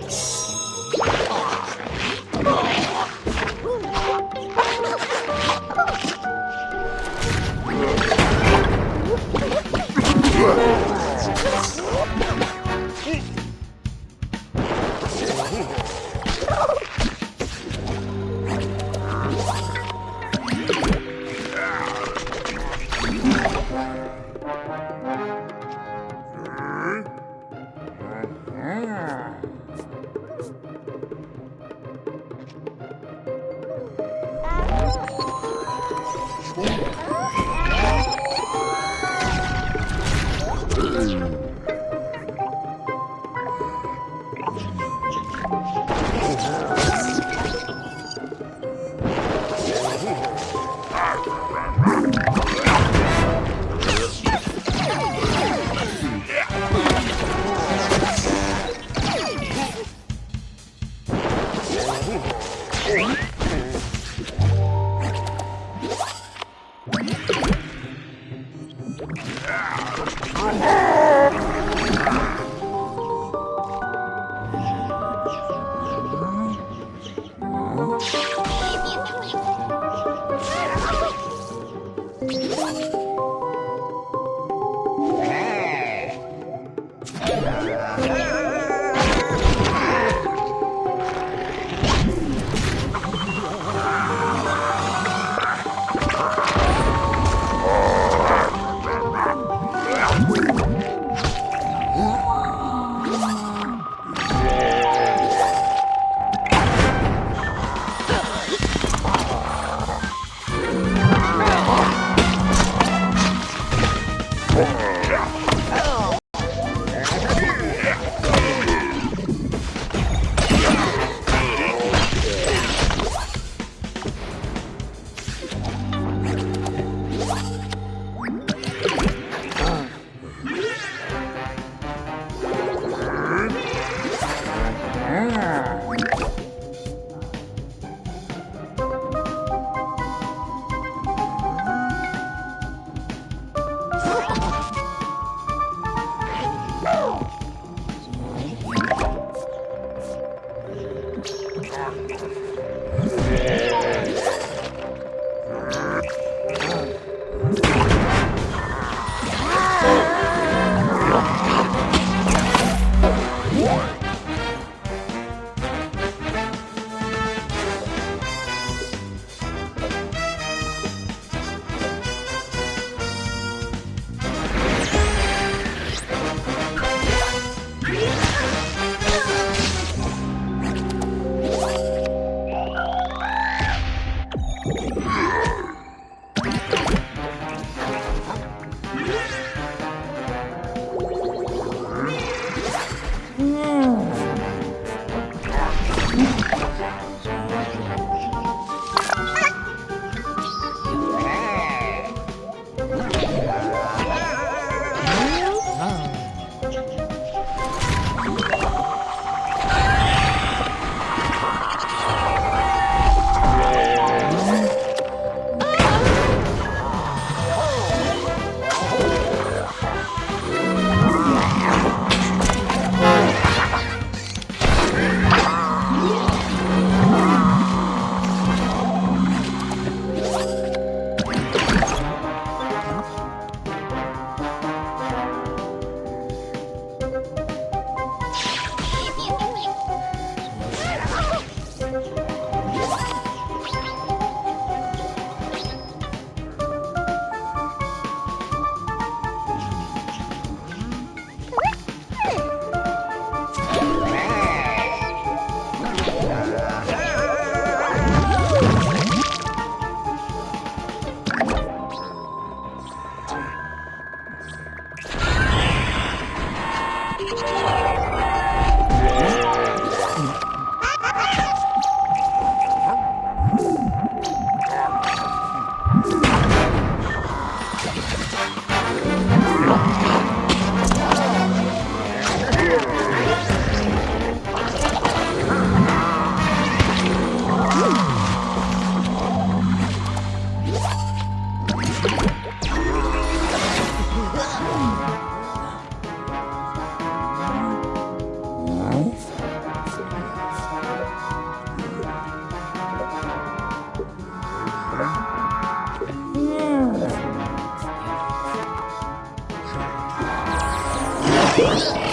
Yes. 嗯。You